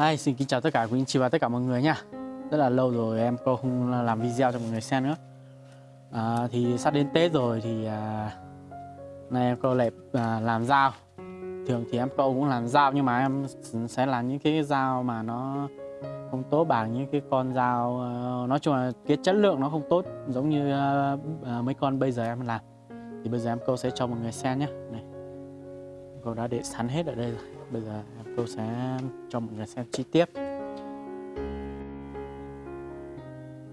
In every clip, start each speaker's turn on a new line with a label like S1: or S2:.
S1: Hi, xin kính chào tất cả quý anh chị và tất cả mọi người nha. Rất là lâu rồi em cô không làm video cho mọi người xem nữa. À, Thì sắp đến Tết rồi thì à, Nay em cô lại à, làm dao. Thường thì em cô cũng làm dao nhưng mà em sẽ làm những cái dao mà nó không tốt bằng những cái con dao à, Nói chung là cái chất lượng nó không tốt giống như à, à mấy con bây giờ em làm. Thì bây giờ em cô sẽ cho mọi người xem nhé Này Cô đã để sẵn hết ở đây rồi. Bây giờ em sẽ cho mọi người xem chi tiết.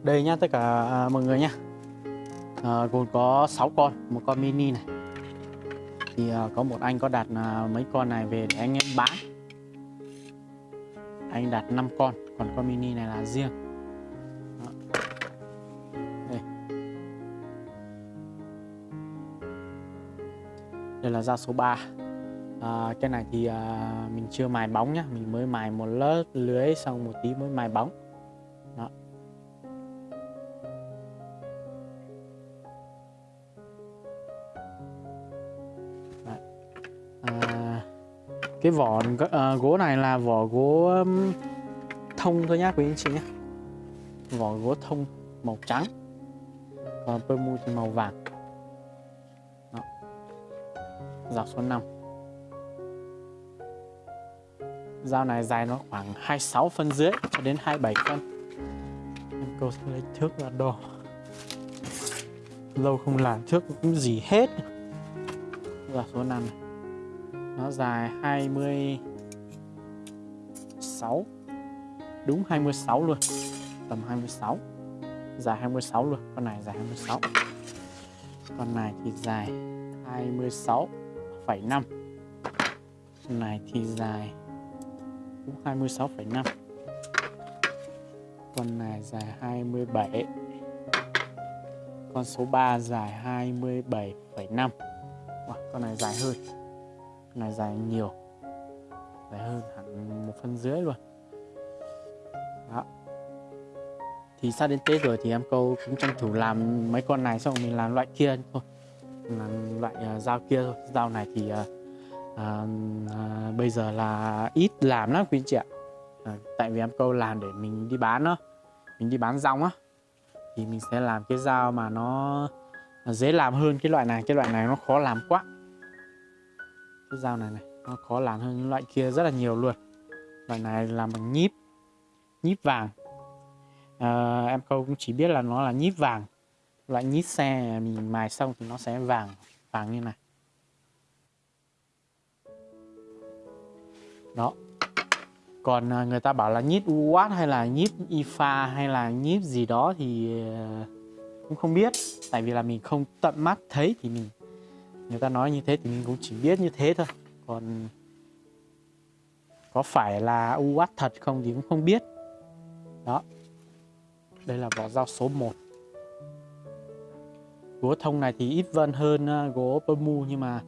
S1: Đây nhá tất cả à, mọi người nhá. À, Gồm có 6 con, một con mini này. Thì à, có một anh có đặt à, mấy con này về để anh em bán. Anh đặt 5 con, còn con mini này là riêng. Đó. Đây. Đây là ra số 3 à, cái này thì à, mình chưa mài bóng nhá. Mình mới mài một lớp lưới xong một tí mới mài bóng. Đó. Đấy. À, cái vỏ à, gỗ này là vỏ gỗ um, thông thôi nhá quý anh chị nhé vỏ gỗ thông màu trắng. Còn pơ mu thì màu vàng. Đó. dọc số 5 dao này dài nó khoảng 26 phân rưỡi cho đến 27 phân. Em câu sẽ lấy thước ra đo. Lâu không làm thước cũng gì hết. Là số 5 này. nó dài 26 đúng 26 luôn. Tầm 26 dài 26 luôn. Con này dài 26 con này thì dài 26,5 con này thì dài cũng 26,5 con này dài 27 con số 3 dài 27,5 wow, con này dài hơn con này dài nhiều. Dài hơn hẳn một phân dưới luôn. Đó. Thì sắp đến Tết rồi thì em câu cũng tranh thủ làm mấy con này xong mình làm loại kia thôi. Làm loại uh, dao kia thôi. Dao này thì uh, à, à, bây giờ là ít làm lắm quý chị ạ. À, tại vì em câu làm để mình đi bán đó mình đi bán rong á. Thì mình sẽ làm cái dao mà nó dễ làm hơn cái loại này. Cái loại này nó khó làm quá. Cái dao này này nó khó làm hơn loại kia rất là nhiều luôn. Loại này làm bằng nhíp nhíp vàng. À, em câu cũng chỉ biết là nó là nhíp vàng. Loại nhíp xe mình mài xong thì nó sẽ vàng vàng như này đó. Còn à, người ta bảo là nhíp UWAT hay là nhíp IFA hay là nhíp gì đó thì à, cũng không biết. Tại vì là mình không tận mắt thấy thì mình người ta nói như thế thì mình cũng chỉ biết như thế thôi. Còn có phải là UWAT thật không thì cũng không biết. Đó. Đây là vỏ dao số 1 gỗ thông này thì ít vân hơn gỗ gỗ mu nhưng mà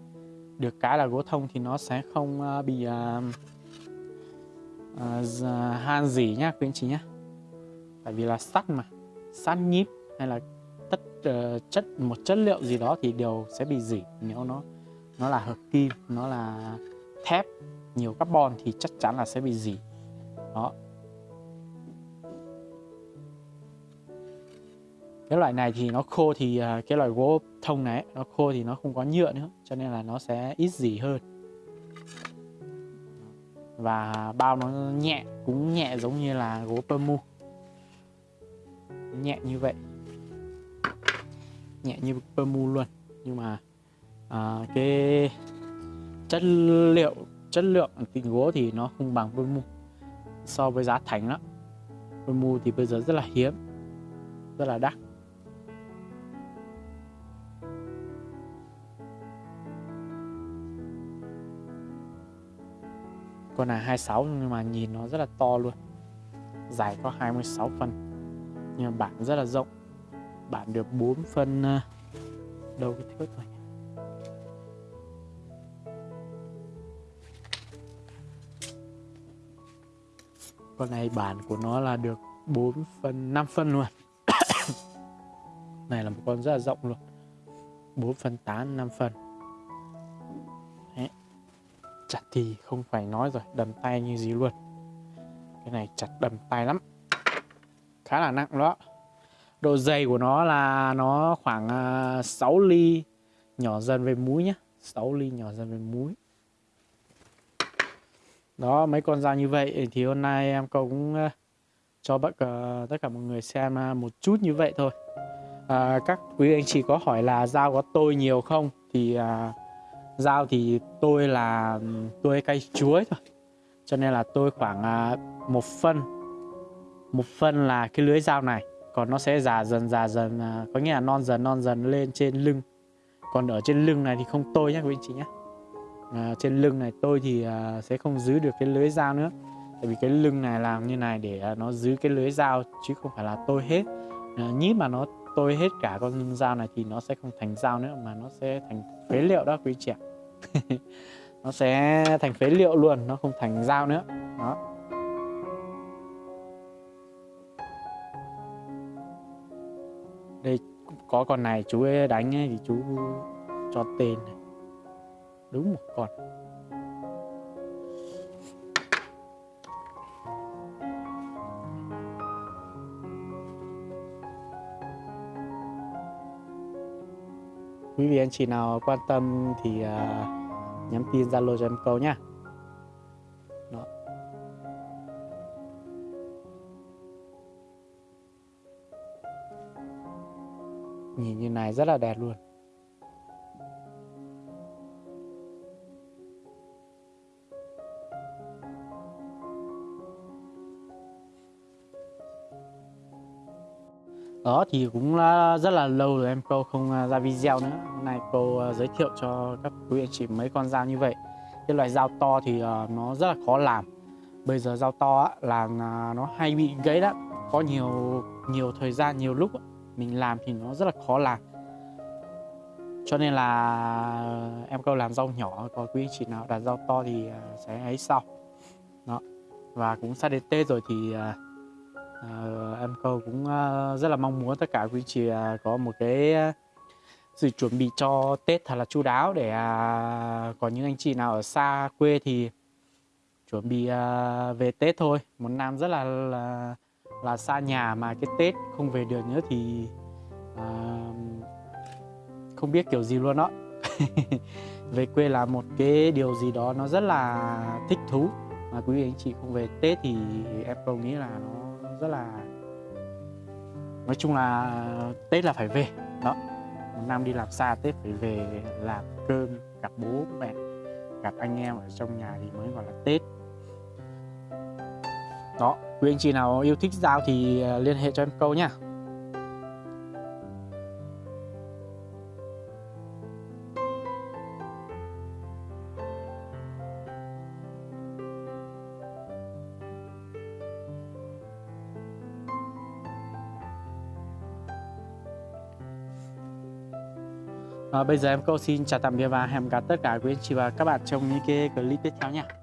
S1: được cái là gỗ thông thì nó sẽ không à, bị uh, Ờ, han dỉ nhá quý anh chị nhé tại vì là sắt mà sắt nhíp hay là tất uh, chất một chất liệu gì đó thì đều sẽ bị dỉ nếu nó nó là hợp kim nó là thép nhiều carbon thì chắc chắn là sẽ bị dỉ. Đó. Cái loại này thì nó khô thì uh, cái loại gỗ thông này nó khô thì nó không có nhựa nữa cho nên là nó sẽ ít dỉ hơn và bao nó nhẹ cũng nhẹ giống như là gỗ pơ mu nhẹ như vậy. Nhẹ như pơ mu luôn. Nhưng mà à, cái chất liệu chất lượng tình gỗ thì nó không bằng pơ mu so với giá thành đó mu thì bây giờ rất là hiếm rất là đắt. Con này 26 nhưng mà nhìn nó rất là to luôn. Dài có 26 phân. Nhưng mà bản rất là rộng. Bản được 4 phân à, đâu cái thước rồi con này bản của nó là được 4 phân 5 phân luôn. Này là một con rất là rộng luôn. 4 phân 8 5 phân chặt thì không phải nói rồi đầm tay như gì luôn. Cái này chặt đầm tay lắm. Khá là nặng đó. Độ dày của nó là nó khoảng à, 6 ly nhỏ dần về múi nhá. 6 ly nhỏ dần về múi. Đó mấy con dao như vậy thì hôm nay em cũng à, cho bất cả, à, tất cả mọi người xem một chút như vậy thôi. À, các quý anh chị có hỏi là dao có tôi nhiều không? Thì à, dao thì tôi là tôi cây chuối thôi. Cho nên là tôi khoảng à, một phân. Một phân là cái lưới dao này còn nó sẽ già dần già dần à, có nghĩa là non dần non dần lên trên lưng. Còn ở trên lưng này thì không tôi nhé quý anh chị nhé à, trên lưng này tôi thì à, sẽ không giữ được cái lưới dao nữa. Tại vì cái lưng này làm như này để nó giữ cái lưới dao chứ không phải là tôi hết. À, nhíp mà nó tôi hết cả con dao này thì nó sẽ không thành dao nữa mà nó sẽ thành phế liệu đó quý chị ạ. nó sẽ thành phế liệu luôn nó không thành dao nữa. Đó. Đây có con này chú ấy đánh ấy, thì chú cho tên này. đúng một con. Quý vị anh chị nào quan tâm thì uh, nhắn tin zalo cho em câu nhá. Nhìn như này rất là đẹp luôn. Đó thì cũng rất là lâu rồi em cô không à, ra video nữa. Hôm nay cô à, giới thiệu cho các quý anh chị mấy con dao như vậy. Cái loại dao to thì à, nó rất là khó làm. Bây giờ dao to là nó hay bị gãy đó có nhiều nhiều thời gian, nhiều lúc mình làm thì nó rất là khó làm. Cho nên là em câu làm rau nhỏ còn quý anh chị nào đặt rau to thì sẽ ấy sau. Đó. Và cũng sắp đến tết rồi thì uh, em câu cũng uh, rất là mong muốn tất cả quý anh chị uh, có một cái à, sự chuẩn bị cho tết thật là chu đáo để uh, những anh chị nào ở xa quê thì chuẩn bị uh, về tết thôi. Một năm rất là, là là xa nhà mà cái Tết không về được nữa thì à, không biết kiểu gì luôn đó về quê là một cái điều gì đó nó rất là thích thú. Mà quý vị anh chị không về Tết thì em không nghĩ là nó rất là, nói chung là Tết là phải về, đó. Một năm đi làm xa Tết phải về làm cơm, gặp bố mẹ, gặp anh em ở trong nhà thì mới gọi là Tết. Đó, quý anh chị nào yêu thích dao thì ờ, liên hệ cho em câu nhá. À, bây giờ em câu xin chào tạm biệt và hẹn gặp tất cả quý anh chị và các bạn trong những cái clip tiếp theo nha.